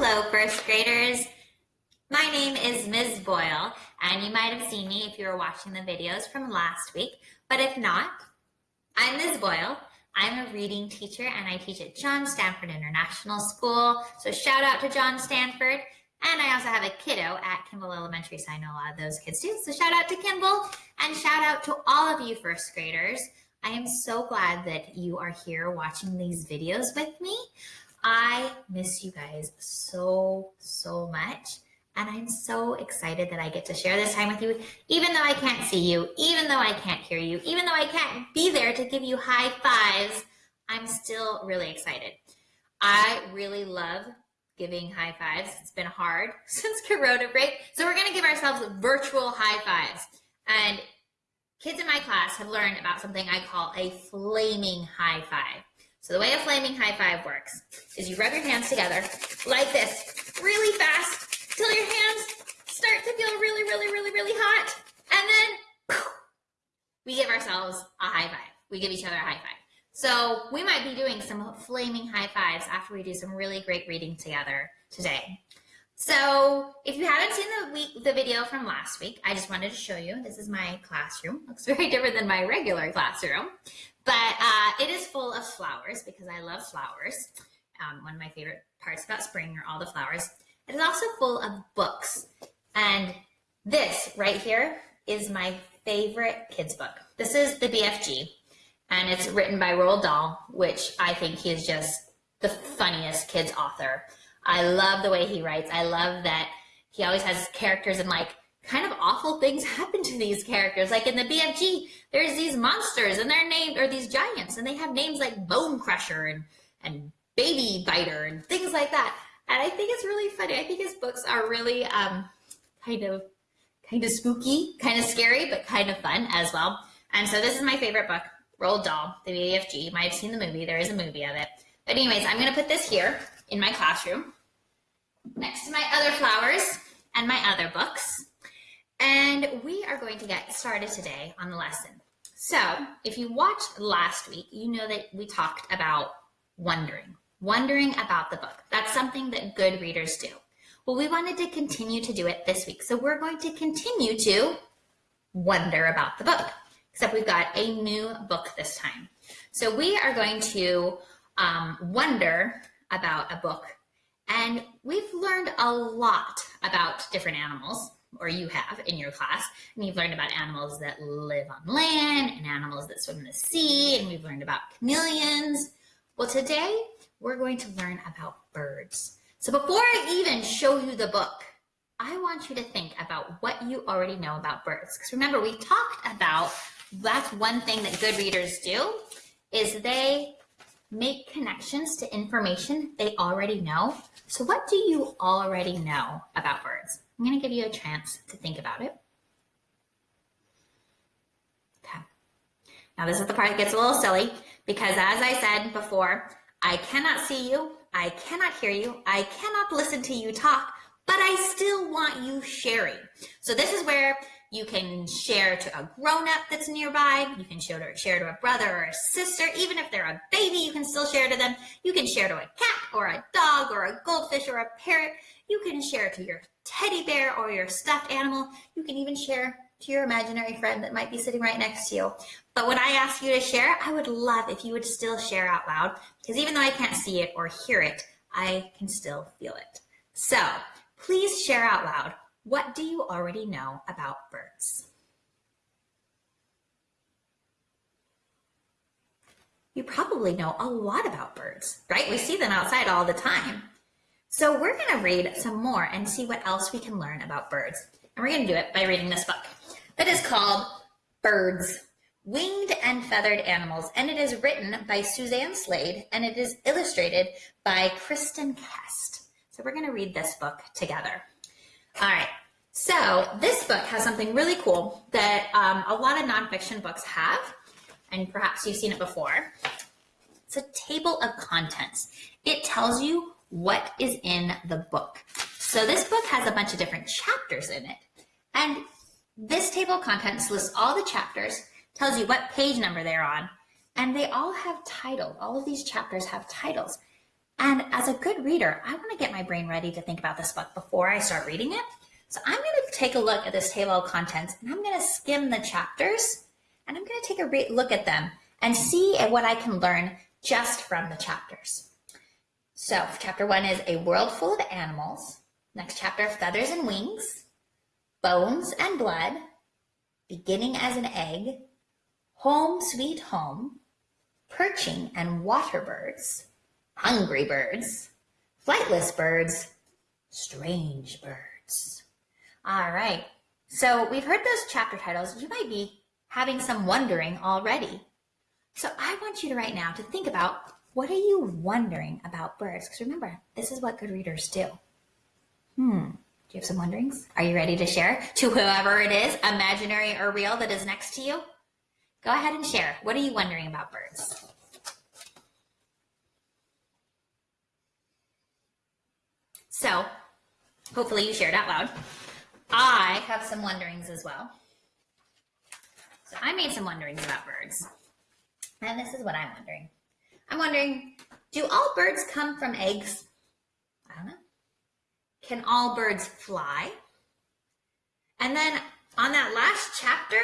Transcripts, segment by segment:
Hello, first graders. My name is Ms. Boyle, and you might have seen me if you were watching the videos from last week. But if not, I'm Ms. Boyle. I'm a reading teacher, and I teach at John Stanford International School. So shout out to John Stanford. And I also have a kiddo at Kimball Elementary, so I know a lot of those kids too. So shout out to Kimball, and shout out to all of you first graders. I am so glad that you are here watching these videos with me. I miss you guys so, so much. And I'm so excited that I get to share this time with you, even though I can't see you, even though I can't hear you, even though I can't be there to give you high fives, I'm still really excited. I really love giving high fives. It's been hard since Corona break. So we're gonna give ourselves virtual high fives. And kids in my class have learned about something I call a flaming high five. So the way a flaming high five works is you rub your hands together like this, really fast, till your hands start to feel really, really, really, really hot. And then we give ourselves a high five. We give each other a high five. So we might be doing some flaming high fives after we do some really great reading together today. So if you haven't seen the week, the video from last week, I just wanted to show you. This is my classroom. Looks very different than my regular classroom. But uh, it is full of flowers because I love flowers. Um, one of my favorite parts about spring are all the flowers. It is also full of books. And this right here is my favorite kids book. This is the BFG and it's written by Roald Dahl, which I think he is just the funniest kids author. I love the way he writes. I love that he always has characters and like kind of awful things happen to these characters. Like in the BFG, there's these monsters and they're named, or these giants, and they have names like Bone Crusher and, and Baby Biter and things like that. And I think it's really funny. I think his books are really um, kind of kind of spooky, kind of scary, but kind of fun as well. And so this is my favorite book, Roald Dahl, the BFG. You might have seen the movie. There is a movie of it. But anyways, I'm going to put this here in my classroom next to my other flowers and my other books. And we are going to get started today on the lesson. So if you watched last week, you know that we talked about wondering, wondering about the book. That's something that good readers do. Well, we wanted to continue to do it this week. So we're going to continue to wonder about the book, except we've got a new book this time. So we are going to um, wonder about a book and we've learned a lot about different animals or you have in your class, and you've learned about animals that live on land and animals that swim in the sea, and we've learned about chameleons. Well, today we're going to learn about birds. So before I even show you the book, I want you to think about what you already know about birds. Because remember, we talked about that's one thing that good readers do is they make connections to information they already know. So what do you already know about birds? I'm going to give you a chance to think about it. Okay. Now this is the part that gets a little silly because as I said before, I cannot see you, I cannot hear you, I cannot listen to you talk, but I still want you sharing. So this is where you can share to a grown-up that's nearby. You can share to, share to a brother or a sister. Even if they're a baby, you can still share to them. You can share to a cat or a dog or a goldfish or a parrot. You can share to your teddy bear or your stuffed animal. You can even share to your imaginary friend that might be sitting right next to you. But when I ask you to share, I would love if you would still share out loud because even though I can't see it or hear it, I can still feel it. So please share out loud. What do you already know about birds? You probably know a lot about birds, right? We see them outside all the time. So we're going to read some more and see what else we can learn about birds. And we're going to do it by reading this book that is called Birds, Winged and Feathered Animals. And it is written by Suzanne Slade and it is illustrated by Kristin Kest. So we're going to read this book together. All right. So this book has something really cool that um, a lot of nonfiction books have, and perhaps you've seen it before. It's a table of contents. It tells you what is in the book. So this book has a bunch of different chapters in it. And this table of contents lists all the chapters, tells you what page number they're on, and they all have titles. All of these chapters have titles. And as a good reader, I want to get my brain ready to think about this book before I start reading it. So I'm going to take a look at this table of contents and I'm going to skim the chapters and I'm going to take a look at them and see what I can learn just from the chapters. So chapter one is a world full of animals. Next chapter, feathers and wings, bones and blood, beginning as an egg, home sweet home, perching and water birds, hungry birds, flightless birds, strange birds. All right. So we've heard those chapter titles. You might be having some wondering already. So I want you to right now to think about what are you wondering about birds? Because remember, this is what good readers do. Hmm. Do you have some wonderings? Are you ready to share to whoever it is, imaginary or real, that is next to you? Go ahead and share. What are you wondering about birds? So, hopefully you shared out loud. I have some wonderings as well. So I made some wonderings about birds. And this is what I'm wondering. I'm wondering, do all birds come from eggs? I don't know. Can all birds fly? And then on that last chapter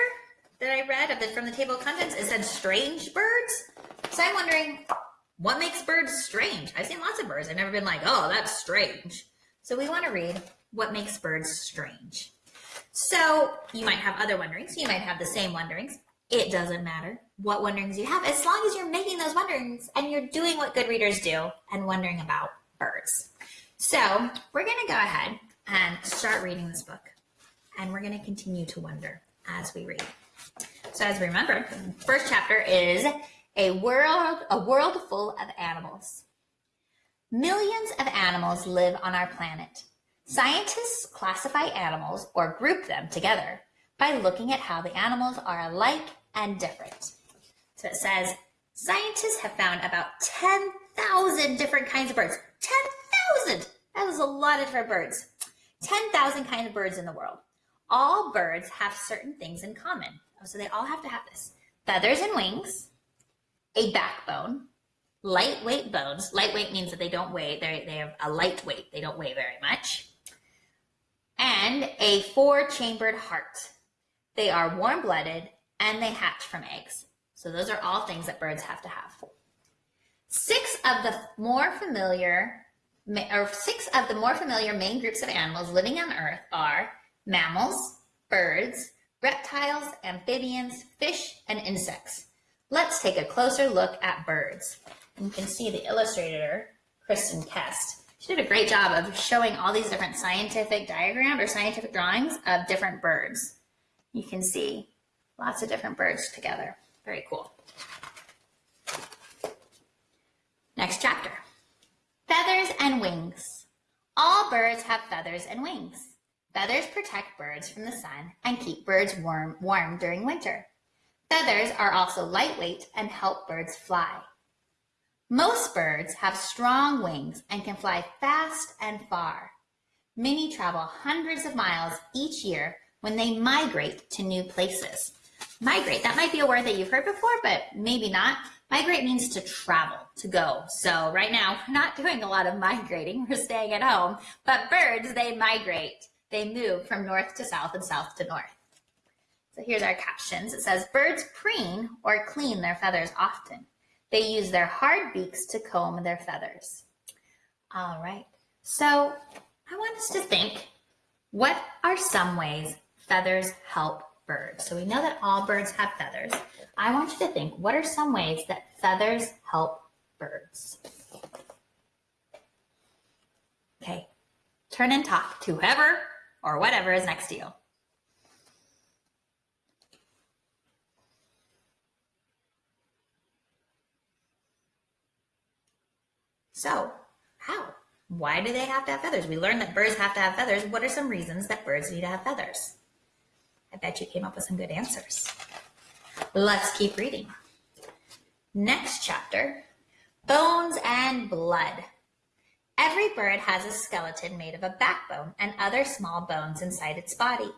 that I read of the, from the table of contents, it said strange birds. So I'm wondering, what makes birds strange? I've seen lots of birds. I've never been like, oh, that's strange. So we want to read what makes birds strange. So you might have other wonderings. You might have the same wonderings. It doesn't matter what wonderings you have, as long as you're making those wonderings and you're doing what good readers do and wondering about birds. So we're going to go ahead and start reading this book. And we're going to continue to wonder as we read. So as we remember, first chapter is a world, a world full of animals. Millions of animals live on our planet. Scientists classify animals or group them together by looking at how the animals are alike and different. So it says, scientists have found about 10,000 different kinds of birds. 10,000! That was a lot of different birds. 10,000 kinds of birds in the world. All birds have certain things in common. Oh, so they all have to have this. Feathers and wings, a backbone, lightweight bones. Lightweight means that they don't weigh, they have a light weight. They don't weigh very much. And a four-chambered heart. They are warm-blooded and they hatch from eggs. So those are all things that birds have to have. Six of the more familiar or six of the more familiar main groups of animals living on Earth are mammals, birds, reptiles, amphibians, fish, and insects. Let's take a closer look at birds. You can see the illustrator, Kristin Kest. She did a great job of showing all these different scientific diagrams or scientific drawings of different birds. You can see lots of different birds together. Very cool. Next chapter. Feathers and wings. All birds have feathers and wings. Feathers protect birds from the sun and keep birds warm, warm during winter. Feathers are also lightweight and help birds fly. Most birds have strong wings and can fly fast and far. Many travel hundreds of miles each year when they migrate to new places. Migrate, that might be a word that you've heard before, but maybe not. Migrate means to travel, to go. So right now, we're not doing a lot of migrating. We're staying at home. But birds, they migrate. They move from north to south and south to north. So here's our captions. It says, birds preen or clean their feathers often. They use their hard beaks to comb their feathers. All right. So I want us to think, what are some ways feathers help birds? So we know that all birds have feathers. I want you to think, what are some ways that feathers help birds? Okay, turn and talk to whoever or whatever is next to you. So, how? Why do they have to have feathers? We learned that birds have to have feathers. What are some reasons that birds need to have feathers? I bet you came up with some good answers. Let's keep reading. Next chapter, bones and blood. Every bird has a skeleton made of a backbone and other small bones inside its body.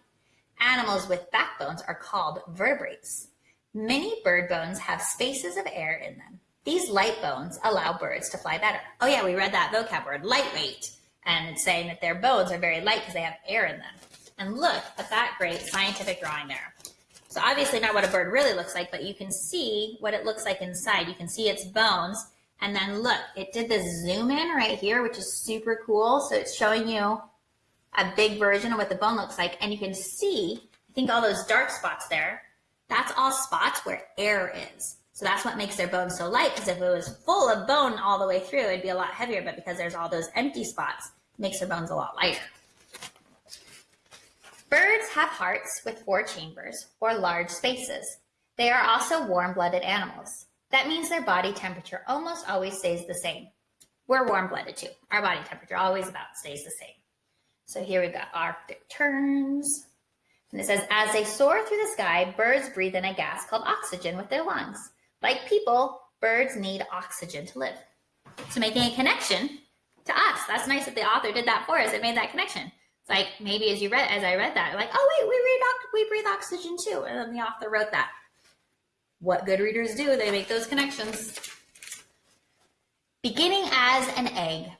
Animals with backbones are called vertebrates. Many bird bones have spaces of air in them. These light bones allow birds to fly better. Oh yeah, we read that vocab word, lightweight, and it's saying that their bones are very light because they have air in them. And look at that great scientific drawing there. So obviously not what a bird really looks like, but you can see what it looks like inside. You can see its bones. And then look, it did the zoom in right here, which is super cool. So it's showing you a big version of what the bone looks like. And you can see, I think all those dark spots there, that's all spots where air is. So that's what makes their bone so light, because if it was full of bone all the way through, it'd be a lot heavier, but because there's all those empty spots, makes their bones a lot lighter. Birds have hearts with four chambers, or large spaces. They are also warm-blooded animals. That means their body temperature almost always stays the same. We're warm-blooded too. Our body temperature always about stays the same. So here we've got Arctic terns. And it says, as they soar through the sky, birds breathe in a gas called oxygen with their lungs. Like people, birds need oxygen to live. So making a connection to us. That's nice that the author did that for us. It made that connection. It's like maybe as you read, as I read that, like, oh wait, we breathe oxygen too, and then the author wrote that. What good readers do, they make those connections. Beginning as an egg.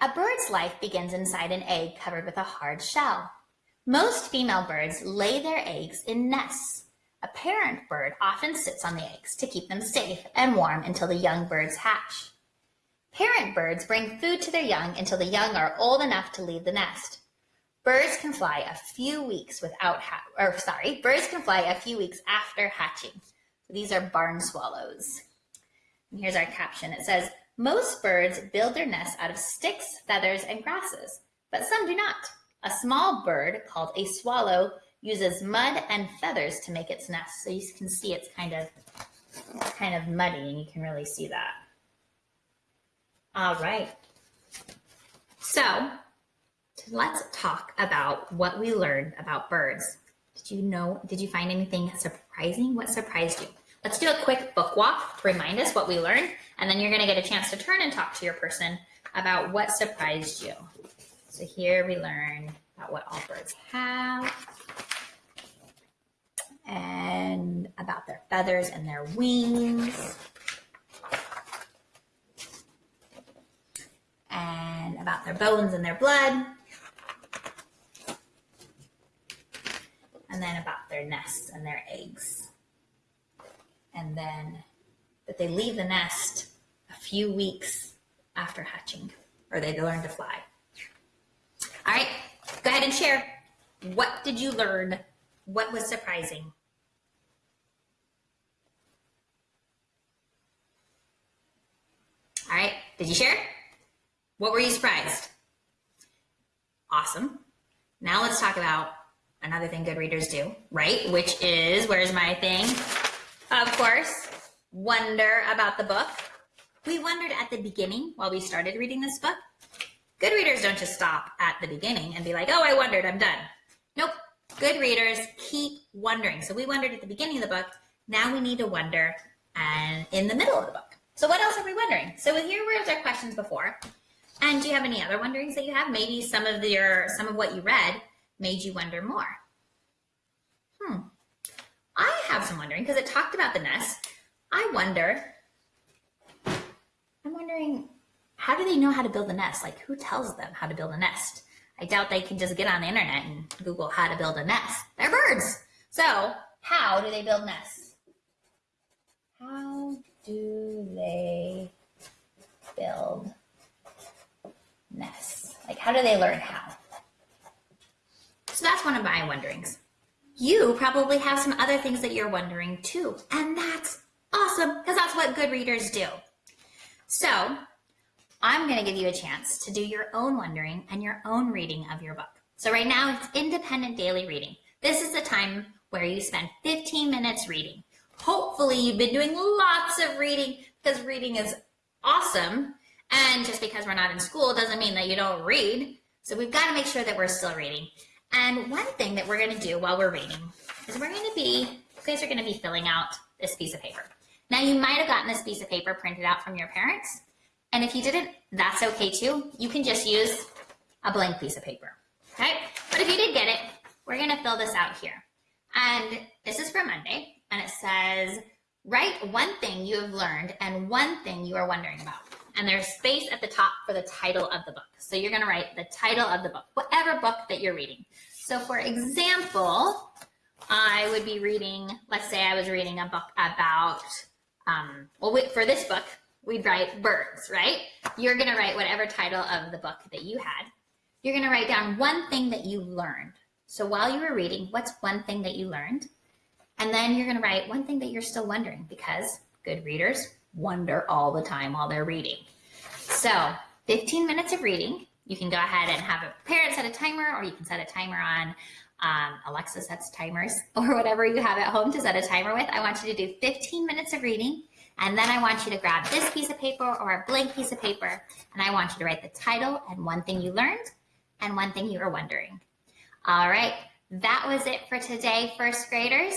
A bird's life begins inside an egg covered with a hard shell. Most female birds lay their eggs in nests. A parent bird often sits on the eggs to keep them safe and warm until the young birds hatch. Parent birds bring food to their young until the young are old enough to leave the nest. Birds can fly a few weeks without, ha- or sorry, birds can fly a few weeks after hatching. These are barn swallows. And here's our caption. It says, most birds build their nests out of sticks, feathers, and grasses, but some do not. A small bird called a swallow uses mud and feathers to make its nest. So you can see it's kind of kind of muddy and you can really see that. All right. So let's talk about what we learned about birds. Did you know, did you find anything surprising? What surprised you? Let's do a quick book walk to remind us what we learned, and then you're gonna get a chance to turn and talk to your person about what surprised you. So here we learn about what all birds have and about their feathers and their wings. And about their bones and their blood. And then about their nests and their eggs. And then that they leave the nest a few weeks after hatching, or they learn to fly. All right, go ahead and share. What did you learn? What was surprising? All right, did you share? What were you surprised? Awesome. Now let's talk about another thing good readers do, right? Which is, where's my thing? Of course, wonder about the book. We wondered at the beginning while we started reading this book Good readers don't just stop at the beginning and be like, oh, I wondered, I'm done. Nope. Good readers keep wondering. So we wondered at the beginning of the book. Now we need to wonder and in the middle of the book. So what else are we wondering? So here were our questions before. And do you have any other wonderings that you have? Maybe some of your some of what you read made you wonder more. Hmm. I have some wondering because it talked about the nest. I wonder, I'm wondering how do they know how to build a nest? Like who tells them how to build a nest? I doubt they can just get on the internet and Google how to build a nest. They're birds. So how do they build nests? How do they build nests? Like how do they learn how? So that's one of my wonderings. You probably have some other things that you're wondering too. And that's awesome because that's what good readers do. So I'm going to give you a chance to do your own wondering and your own reading of your book. So right now it's independent daily reading. This is the time where you spend 15 minutes reading. Hopefully you've been doing lots of reading because reading is awesome. And just because we're not in school doesn't mean that you don't read. So we've got to make sure that we're still reading. And one thing that we're going to do while we're reading is we're going to be, you guys are going to be filling out this piece of paper. Now you might have gotten this piece of paper printed out from your parents. And if you didn't, that's okay too. You can just use a blank piece of paper, okay? But if you did get it, we're gonna fill this out here. And this is for Monday, and it says, write one thing you have learned and one thing you are wondering about. And there's space at the top for the title of the book. So you're going to write the title of the book, whatever book that you're reading. So for example, I would be reading, let's say I was reading a book about, um, well, for this book, we'd write birds, right? You're going to write whatever title of the book that you had. You're going to write down one thing that you learned. So while you were reading, what's one thing that you learned? And then you're going to write one thing that you're still wondering because good readers wonder all the time while they're reading. So 15 minutes of reading. You can go ahead and have a parent set a timer or you can set a timer on um, Alexa sets timers or whatever you have at home to set a timer with. I want you to do 15 minutes of reading and then I want you to grab this piece of paper or a blank piece of paper and I want you to write the title and one thing you learned and one thing you were wondering. All right, that was it for today, first graders.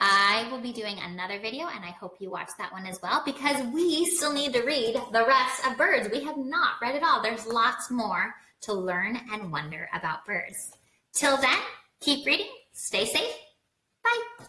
I will be doing another video and I hope you watch that one as well because we still need to read the rest of birds. We have not read it all. There's lots more to learn and wonder about birds. Till then, keep reading, stay safe, bye.